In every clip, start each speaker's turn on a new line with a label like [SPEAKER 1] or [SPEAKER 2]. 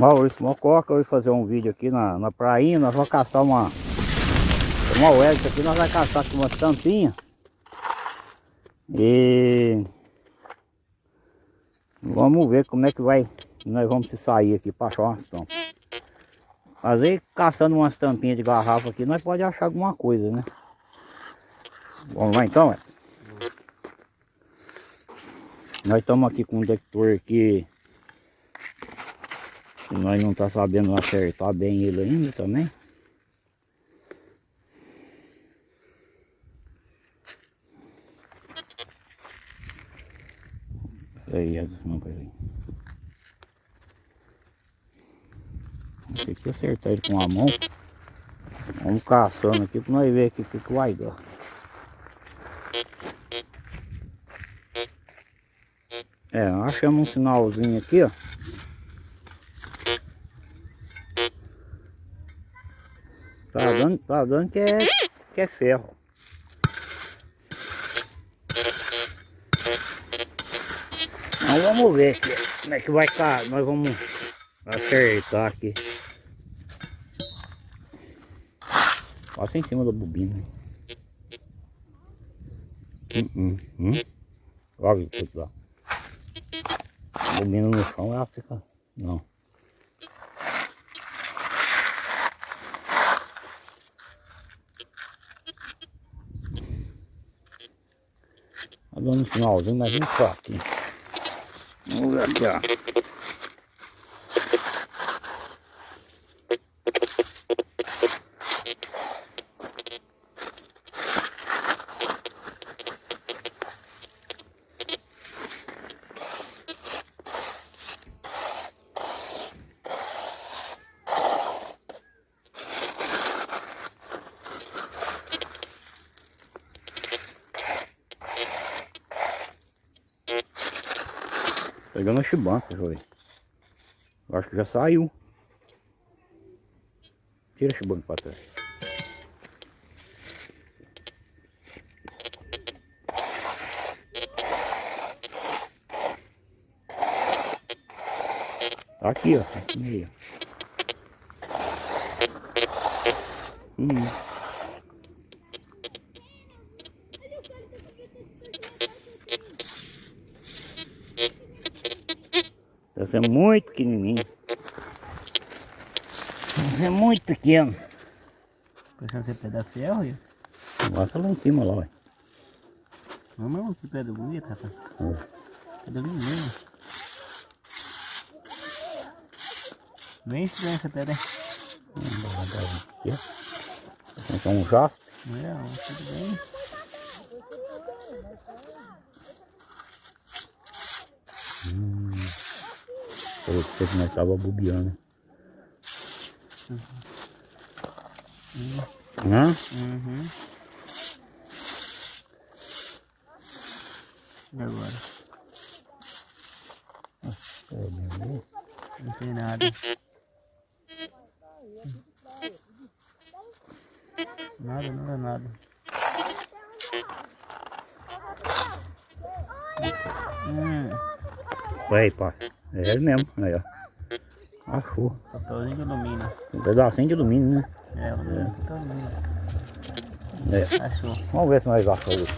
[SPEAKER 1] Maurício Mococa, eu vou fazer um vídeo aqui na, na prainha, nós vamos caçar uma uma Wellington aqui, nós vamos caçar aqui uma tampinha e vamos ver como é que vai, nós vamos sair aqui para achar umas tampas. Às caçando umas tampinhas de garrafa aqui, nós pode achar alguma coisa, né? Vamos lá então, é? Nós estamos aqui com um detector aqui nós não tá sabendo acertar bem ele ainda também. Aí, não aí. Tem que acertar ele com a mão. Vamos caçando aqui para nós ver aqui o que, que vai dar. É, achamos um sinalzinho aqui, ó. Tá dando, que é, que é ferro. Então vamos ver como é que vai estar. Nós vamos acertar aqui. Passa em cima da bobina. Hum, hum, hum. Olha que dá. Bobina no chão ela fica. Não. Dando um finalzinho, mas vem. Vamos ver aqui, ó. Pegando a chibanca. Eu acho que já saiu. Tira a chibanca para trás. Tá aqui, ó. Tá aqui meio. Hum. É muito pequenininho. Essa é muito pequeno.
[SPEAKER 2] Puxando esse pedaço de ferro.
[SPEAKER 1] Mostra lá em cima lá, ué.
[SPEAKER 2] Vamos, que pedra bonita, rapaz.
[SPEAKER 1] É.
[SPEAKER 2] Pedra linda. Bem estranha essa pedra.
[SPEAKER 1] Vamos levantar aqui, ó. É um jaspe.
[SPEAKER 2] É, tudo bem.
[SPEAKER 1] Falei pra você que nós tava bobeando. Hã?
[SPEAKER 2] Uhum. E agora?
[SPEAKER 1] É, bem,
[SPEAKER 2] Não tem nada. Nada, nada, nada. Hum,
[SPEAKER 1] Vai, pá. É ele mesmo. Aí, ó. Achou.
[SPEAKER 2] papelzinho de alumínio.
[SPEAKER 1] Um pedacinho de alumínio, né?
[SPEAKER 2] É, alumínio, papel alumínio.
[SPEAKER 1] É.
[SPEAKER 2] Achou.
[SPEAKER 1] Vamos ver se nós achamos.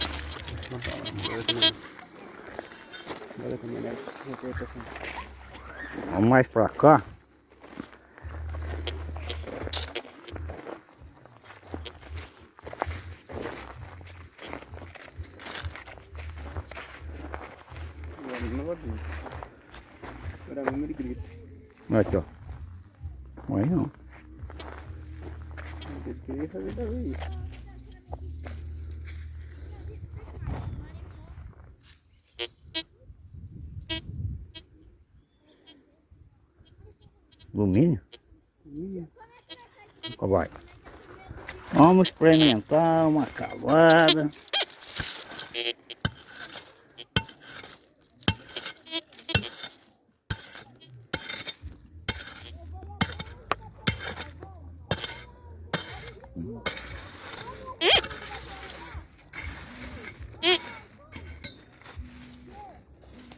[SPEAKER 1] Vamos mais pra cá.
[SPEAKER 2] Agora não vou abrir. Agora mesmo ele grita.
[SPEAKER 1] Aqui, ó. Não.
[SPEAKER 2] Ele queria fazer também isso.
[SPEAKER 1] Alumínio? Ó, Vai. Vamos experimentar uma cavada.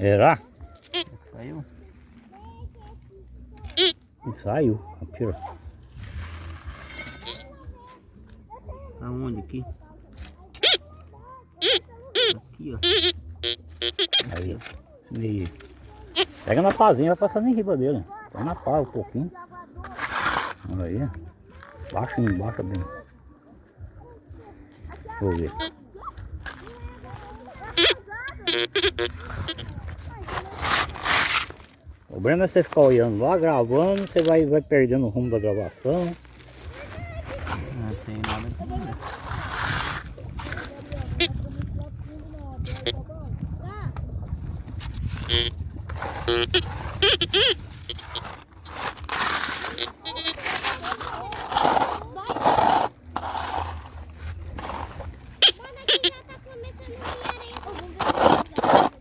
[SPEAKER 1] Será?
[SPEAKER 2] Saiu?
[SPEAKER 1] E saiu. Aqui, ó.
[SPEAKER 3] Aonde aqui? Aqui, ó.
[SPEAKER 1] Aí. E... Pega na pazinha, vai passando em riba dele. Põe na pá um pouquinho. Olha aí. Baixa embaixo bem. Vou ver. O problema é você ficar olhando lá, gravando, você vai, vai perdendo o rumo da gravação.
[SPEAKER 3] Não tem nada aqui.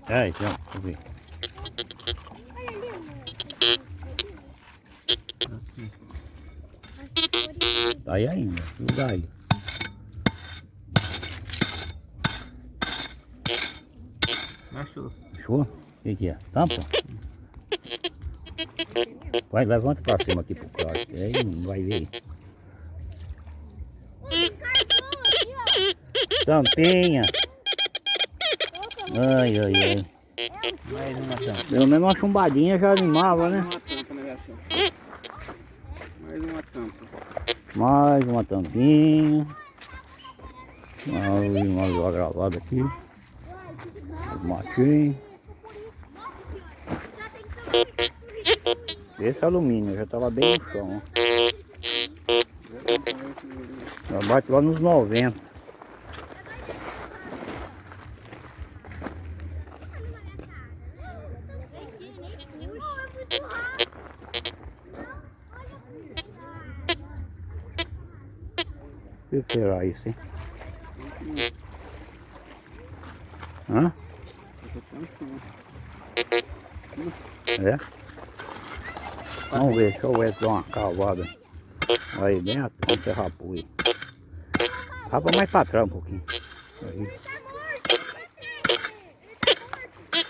[SPEAKER 1] É, então, deixa eu ver. Tá aí ainda, não dá aí.
[SPEAKER 3] Achou.
[SPEAKER 1] Fechou? O que, que é? Tampa? Vai, levanta pra cima aqui pro claro. Aí não vai ver. Tampinha. Ai, ai, ai.
[SPEAKER 3] Tampa.
[SPEAKER 1] Pelo menos uma chumbadinha já animava, né?
[SPEAKER 3] uma tampa, né, Gação? Mais uma tampa.
[SPEAKER 1] Mais uma tampinha. Uma gravada aqui. Os matinhos. Esse alumínio já tava bem no chão. Já bate lá nos 90. O que será isso, hein? Hã? É? Vamos ver, deixa eu ver se dá uma cavada aí vamos ser rapo aí. Rapa mais pra trás um pouquinho. Aí.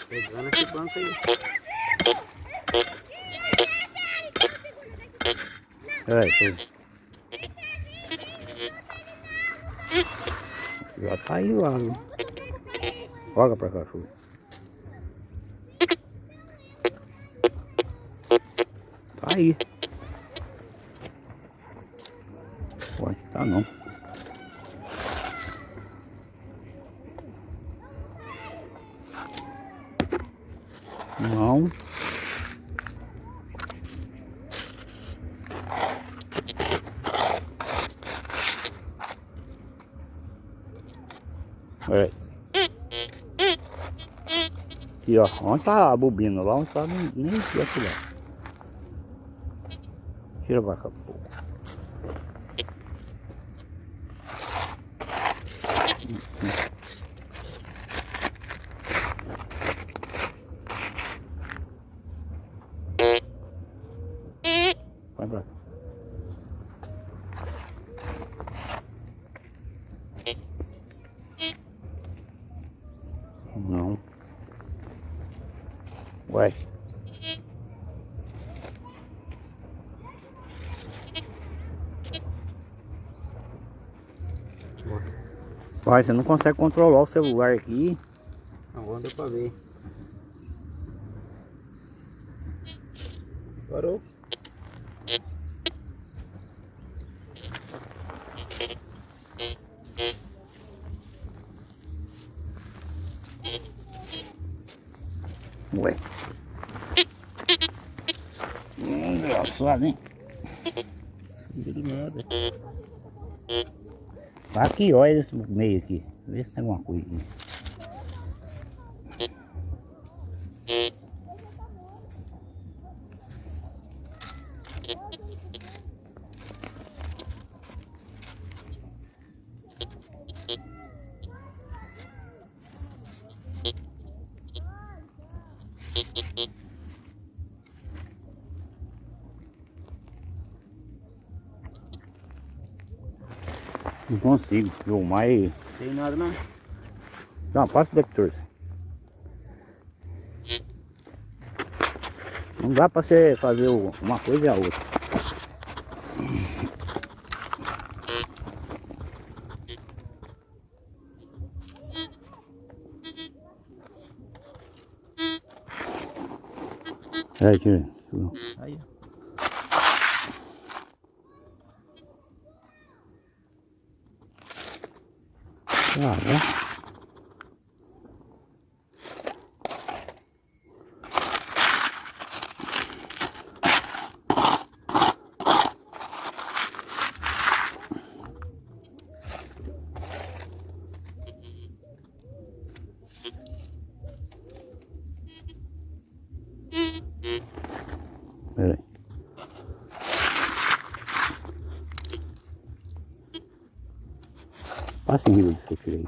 [SPEAKER 3] Pegando esse banco aí.
[SPEAKER 1] É, foi. Já tá aí lá, viu? Joga pra chuva. Tá aí. Pode, tá não. Não. É. Aqui, ó. Onde tá a bobina? Lá onde tá, nem, aqui, lá. Tira pra cá, pô. Vai pra cá. Não. Ué. Vai, você não consegue controlar o celular aqui.
[SPEAKER 3] Agora deu pra ver. Parou?
[SPEAKER 1] Ué. Hum, Engraçado, hein?
[SPEAKER 3] De nada.
[SPEAKER 1] Aqui, olha esse meio aqui. Vê se tem alguma coisa aqui. Consigo filmar e...
[SPEAKER 3] Tem nada não.
[SPEAKER 1] Não, passa o detector.
[SPEAKER 4] Não dá pra você fazer uma coisa e a outra. Aí, tira.
[SPEAKER 2] Aí.
[SPEAKER 4] Ah, né? Peraí. Riba disso que eu tirei.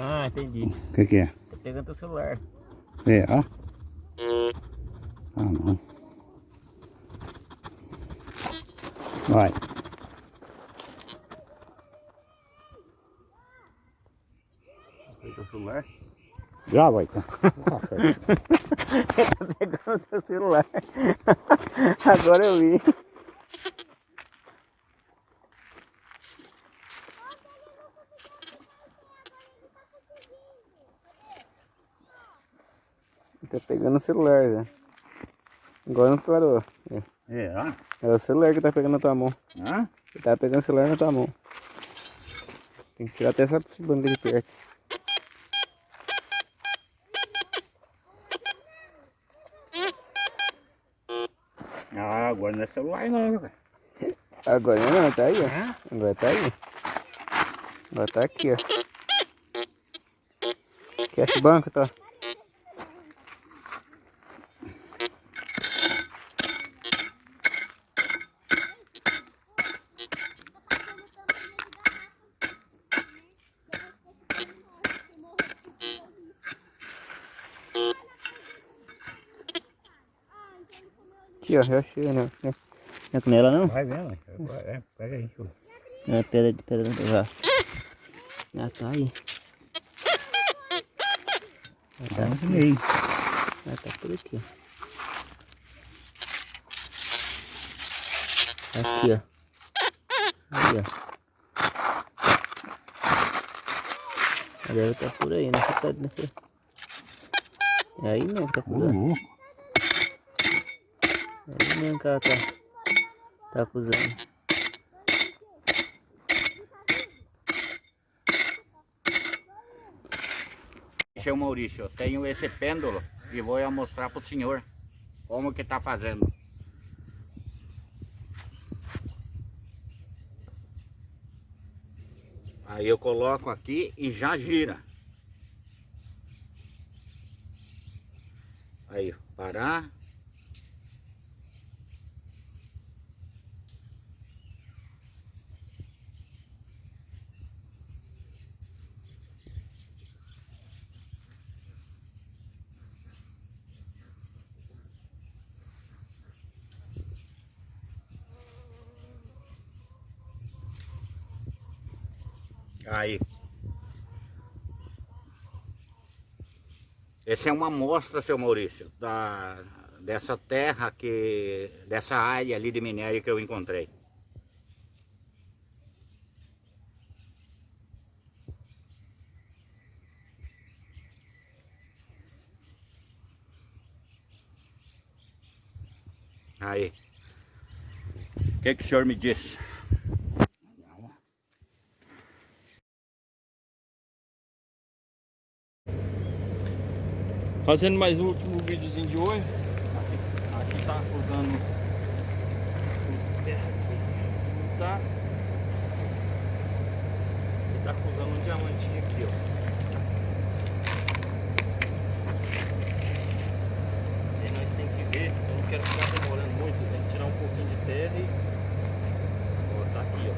[SPEAKER 2] Ah, entendi.
[SPEAKER 4] O que que é?
[SPEAKER 2] Tô pegando teu celular.
[SPEAKER 4] É, ó. Ah, não. Vai.
[SPEAKER 2] Pegou teu celular?
[SPEAKER 4] Já vai, tá?
[SPEAKER 2] Pegando teu celular. Agora eu vi. Tá pegando o celular já. Agora não parou. É.
[SPEAKER 4] É, ó.
[SPEAKER 2] É o celular que tá pegando na tua mão.
[SPEAKER 4] Hã?
[SPEAKER 2] Tá pegando o celular na tua mão. Tem que tirar até essa banda de perto.
[SPEAKER 4] Ah, agora não é celular não, cara.
[SPEAKER 2] Agora não, tá aí, ó. Agora tá aí. Agora tá aqui, ó. Cash banco, tá? Aqui, ó, já achei, né? Não é com ela não?
[SPEAKER 4] Vai vendo, é, pega aí. eu-
[SPEAKER 2] É, pera, pera, já. Já tá aí. Já tá,
[SPEAKER 4] Vamos aí.
[SPEAKER 2] já tá por aqui. Aqui, ó. Aí, ó. Ela deve tá por aí, nessa tá nessa. É aí mesmo tá
[SPEAKER 4] Ô,
[SPEAKER 2] acusando. É aí mesmo que ela tá, tá acusando.
[SPEAKER 4] Seu Maurício, eu tenho esse pêndulo e vou mostrar para o senhor como que tá fazendo. Aí eu coloco aqui e já gira. Aí, parar. Aí. Essa é uma amostra, seu Maurício, da, dessa terra que. dessa área ali de minério que eu encontrei. Aí. O que, que o senhor me disse?
[SPEAKER 3] Fazendo mais o último videozinho de hoje. Aqui, aqui tá usando esse aqui. Tá. Ele tá usando um diamantinho aqui, ó. E nós tem que ver, eu não quero ficar demorando muito, tem que tirar um pouquinho de terra e. Ó, tá aqui, ó.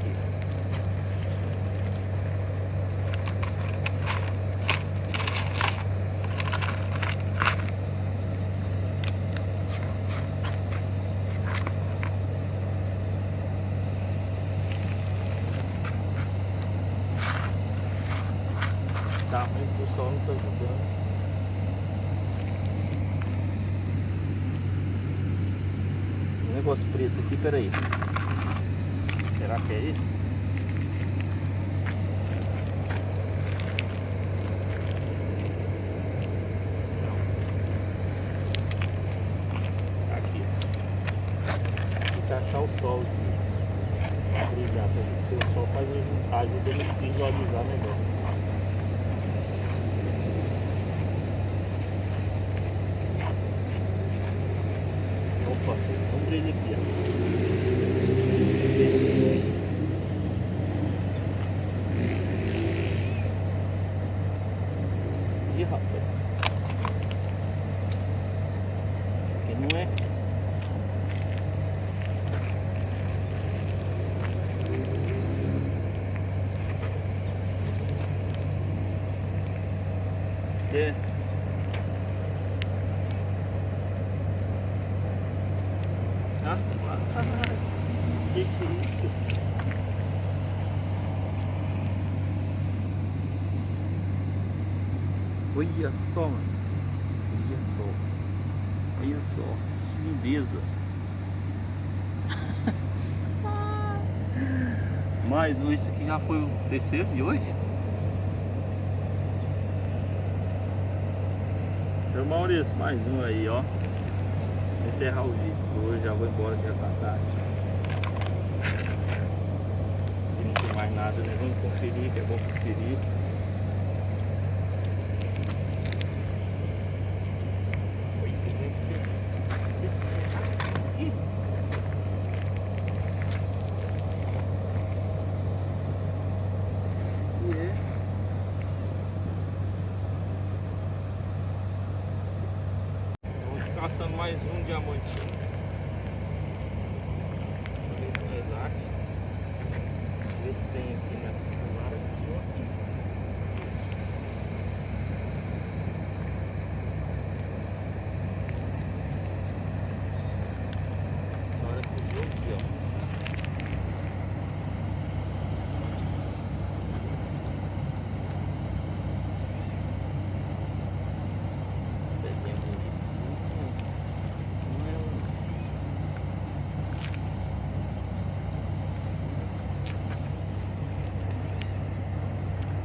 [SPEAKER 3] Aqui. tá ruim porque o sol não tá ajudando. Um negócio preto aqui, peraí. Será que é isso? Não. Aqui. Tem que achar o sol aqui. Pra brilhar, pra- porque o sol faz, ajuda ele a visualizar melhor. Opa, um brilho aqui, ó. Ih, rapaz. Isso aqui não é. É. Ah, que que é isso? Olha só, mano. Olha só. Olha só. Que lindeza. Mais um, esse aqui já foi o terceiro de hoje? Seu Maurício, mais um aí, ó. Encerrar o vídeo. Hoje já vou embora já tá tarde. Não tem mais nada, né? Vamos conferir, que é bom conferir. Oi, gente. Ih. E é. Vamos caçando mais um diamantinho. Vamos ver se nós achamos. Ver se tem aqui na tomada. Essa hora que viu aqui, ó. Pedrinha bonita. Não é um-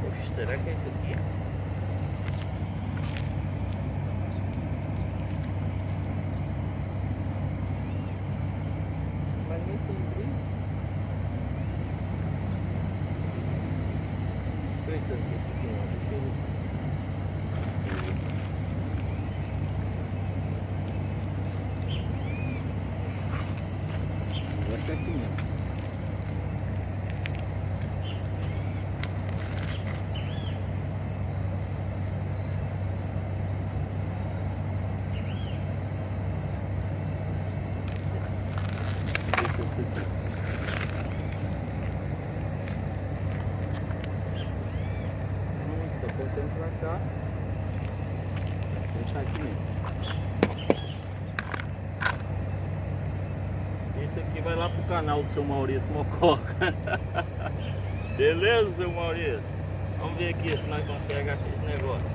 [SPEAKER 3] Poxa, será que é isso aqui? Mas nem tem brilho. Eita, esse aqui não, deixa eu... Vai ser aqui mesmo. Deixa eu ver aqui. Hum, tá apontando pra cá. Vou deixar aqui mesmo. Esse aqui vai lá pro canal do seu Maurício Mococa. Beleza, seu Maurício? Vamos ver aqui se nós conseguimos achar esse negócio.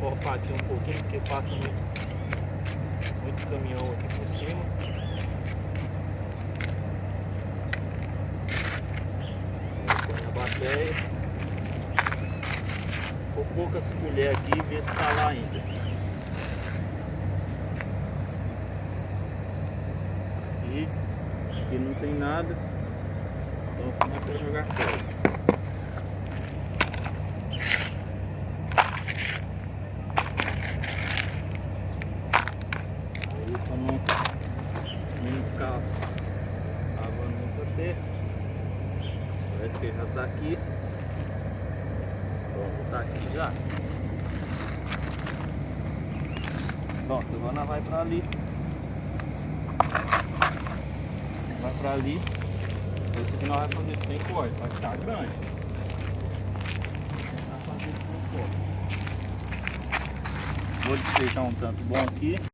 [SPEAKER 3] Cortar aqui um pouquinho porque passa muito, muito caminhão aqui por cima. Poucas colheres aqui e ver se tá lá ainda. Aqui, aqui não tem nada. Então começa a jogar fora. Aí pra não, não ficar lavando muito a terra. Parece que já tá aqui. Pronto, tá aqui já. Pronto, agora nós vai pra ali. Vai pra ali. Esse aqui nós vai fazer de 100 cortes, vai ficar grande. Vai fazer de 100 cortes. Vou despeitar um tanto bom aqui.